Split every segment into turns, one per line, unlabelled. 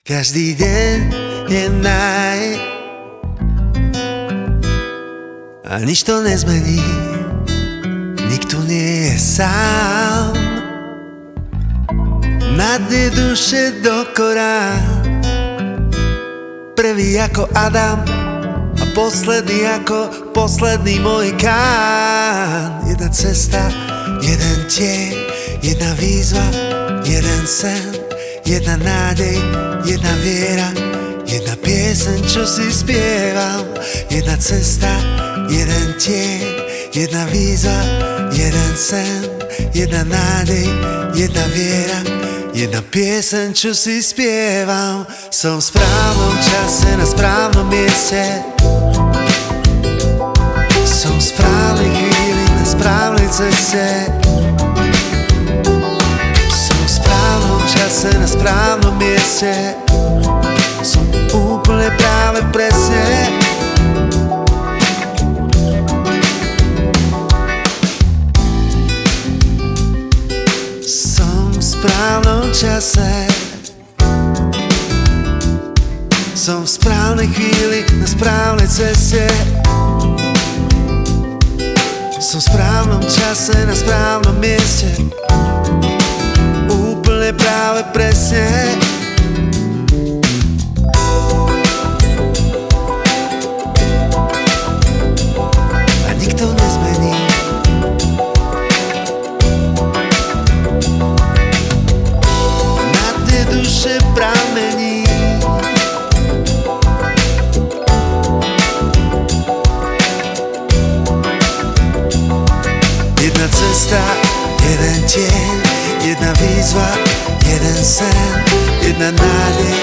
Každý deň je naj A nič to nezmení. Nikto nie je sám. Na dne duše do korán Prvý ako Adam A posledný ako posledný môj kán. Jedna cesta, jeden tieň Jedna výzva, jeden sen Jedna nádej, Jedna pieseň, čo si spievam Jedna cesta, jeden tieň Jedna výzva, jeden sen Jedna nádej, jedna viera Jedna pieseň, čo si spievam Som v správnom čase, na správnom mieste. Som v správnej chvíli, na správnej ceste. Čase na správnom mieste. Som úplne práve presne. Som v správnom čase. Som v správnej chvíli na správnej ceste. Som v správnom čase na správnom mieste. Práve presne Jedna cesta, jeden tieň, jedna výzva Jeden sen, jedna nádej,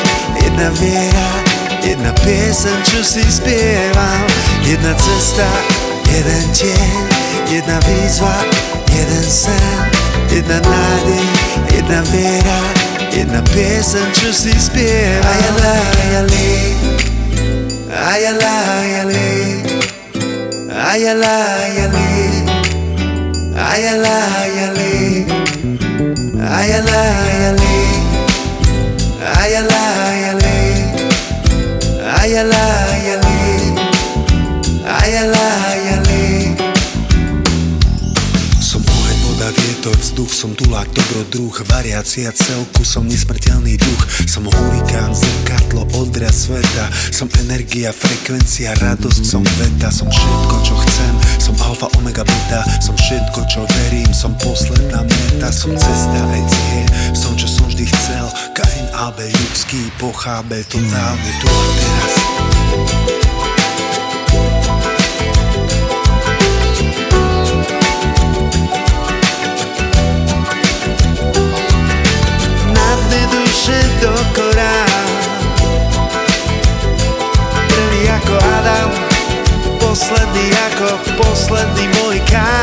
jedna viera Jedna pieseň, čo si spievam Jedna cesta, jeden tieň Jedna výzva, jeden sen Jedna nádej, jedna viera Jedna pieseň, čo si spievam Ajala, ajali Ajala, ajali Ajala, ajali איילה איילי, איילה איילי, איילה איילי, איילה איילי, איילה vietor, vzduch Som tulák, dobrodruh, variácia celku Som nesmrteľný duch. Som hurikán, zrkadlo, odraz sveta. Som energia, frekvencia, radosť Som veta, som všetko, čo chcem. Som alfa, omega, beta. Som všetko, čo verím. Som posledná meta. Som cesta, aj cieľ Som, čo som vždy chcel. Kain, Abel, ľudský, pochábel Totálne tu a teraz posledný ako posledný môj kán